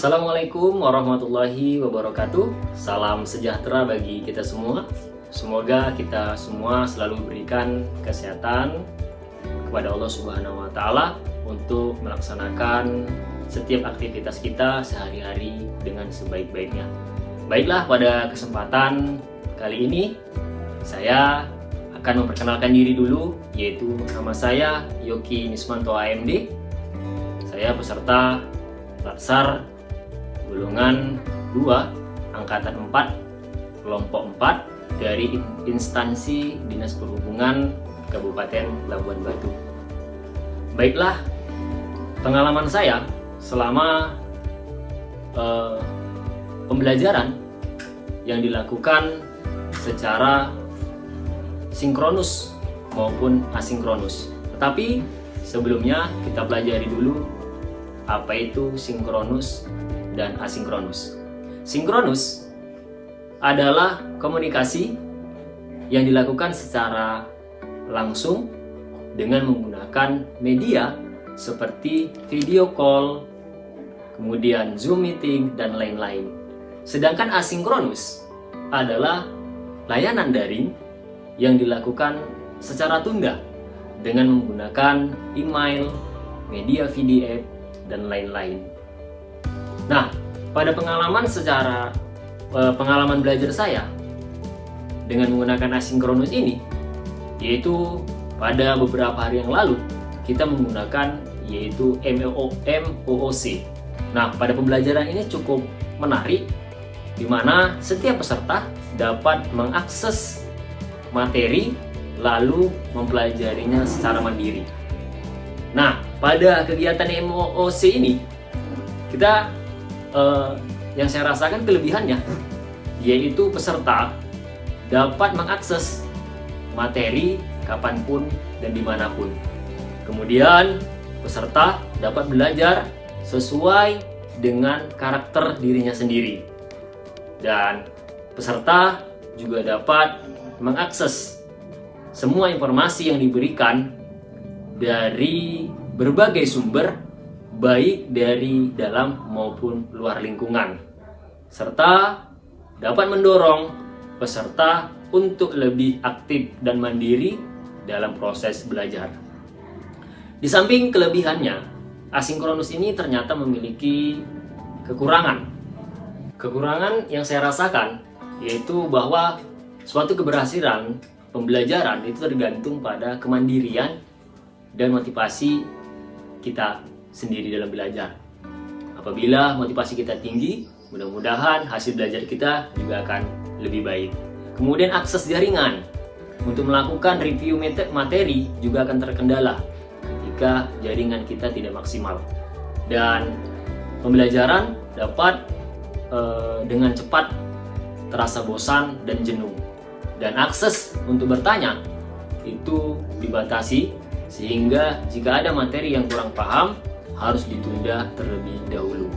Assalamualaikum warahmatullahi wabarakatuh Salam sejahtera bagi kita semua Semoga kita semua selalu berikan kesehatan kepada Allah Subhanahu wa taala untuk melaksanakan setiap aktivitas kita sehari-hari dengan sebaik-baiknya. Baiklah, pada kesempatan kali ini saya akan memperkenalkan diri dulu yaitu nama saya Yoki Nismanto AMD. Saya peserta Latsar golongan 2 angkatan 4 kelompok 4 dari instansi Dinas Perhubungan Kabupaten Labuan Batu. Baiklah, pengalaman saya selama uh, pembelajaran yang dilakukan secara sinkronus maupun asinkronus. Tetapi sebelumnya kita pelajari dulu apa itu sinkronus dan asinkronus. Sinkronus adalah komunikasi yang dilakukan secara langsung dengan menggunakan media seperti video call, kemudian Zoom meeting, dan lain-lain. Sedangkan asinkronus adalah layanan daring yang dilakukan secara tunda dengan menggunakan email, media PDF, dan lain-lain. Nah, pada pengalaman secara Eh, pengalaman belajar saya dengan menggunakan asinkronus ini yaitu pada beberapa hari yang lalu kita menggunakan yaitu MOOC nah pada pembelajaran ini cukup menarik di mana setiap peserta dapat mengakses materi lalu mempelajarinya secara mandiri. Nah pada kegiatan MOOC ini kita uh, yang saya rasakan kelebihannya yaitu peserta dapat mengakses materi kapan pun dan di mana pun. Kemudian peserta dapat belajar sesuai dengan karakter dirinya sendiri. Dan peserta juga dapat mengakses semua informasi yang diberikan dari berbagai sumber baik dari dalam maupun luar lingkungan, serta dapat mendorong peserta untuk lebih aktif dan mandiri dalam proses belajar. Di samping kelebihannya, asinkronus ini ternyata memiliki kekurangan. Kekurangan yang saya rasakan yaitu bahwa suatu keberhasilan pembelajaran itu tergantung pada kemandirian dan motivasi kita sendiri dalam belajar. Apabila motivasi kita tinggi, mudah-mudahan hasil belajar kita juga akan lebih baik. Kemudian akses jaringan. Untuk melakukan review materi juga akan terkendala ketika jaringan kita tidak maksimal. Dan pembelajaran dapat e, dengan cepat terasa bosan dan jenuh. Dan akses untuk bertanya itu dibatasi sehingga jika ada materi yang kurang paham harus ditunda terlebih dahulu.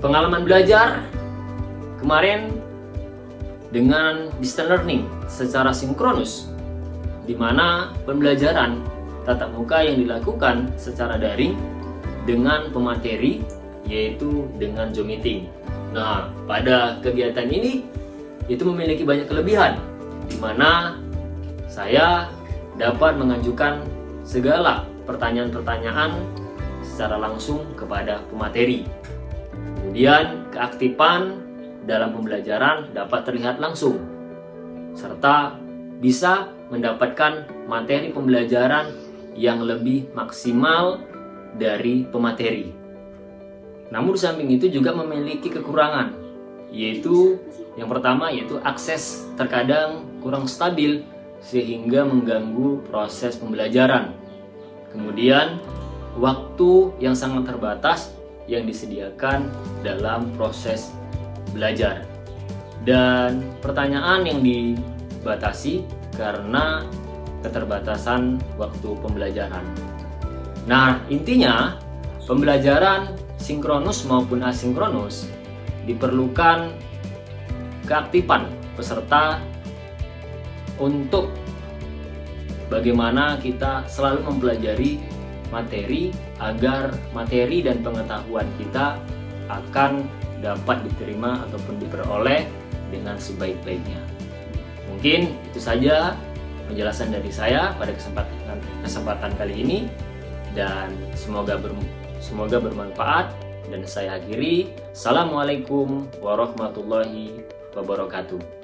Pengalaman belajar kemarin dengan distance learning secara sinkronus di mana pembelajaran tatap muka yang dilakukan secara daring dengan pemateri yaitu dengan Zoom meeting. Nah, pada kegiatan ini itu memiliki banyak kelebihan di mana saya dapat mengajukan segala pertanyaan-pertanyaan secara langsung kepada pemateri. Kemudian keaktifan dalam pembelajaran dapat terlihat langsung serta bisa mendapatkan materi pembelajaran yang lebih maksimal dari pemateri. Namun di samping itu juga memiliki kekurangan, yaitu yang pertama yaitu akses terkadang kurang stabil sehingga mengganggu proses pembelajaran. Kemudian, waktu yang sangat terbatas yang disediakan dalam proses belajar. Dan pertanyaan yang dibatasi karena keterbatasan waktu pembelajaran. Nah, intinya pembelajaran sinkronus maupun asinkronus diperlukan keaktifan peserta untuk bagaimana kita selalu mempelajari materi agar materi dan pengetahuan kita akan dapat diterima ataupun diperoleh dengan sebaik-baiknya. Mungkin itu saja penjelasan dari saya pada kesempatan kesempatan kali ini dan semoga ber, semoga bermanfaat dan saya akhiri. Assalamualaikum warahmatullahi wabarakatuh.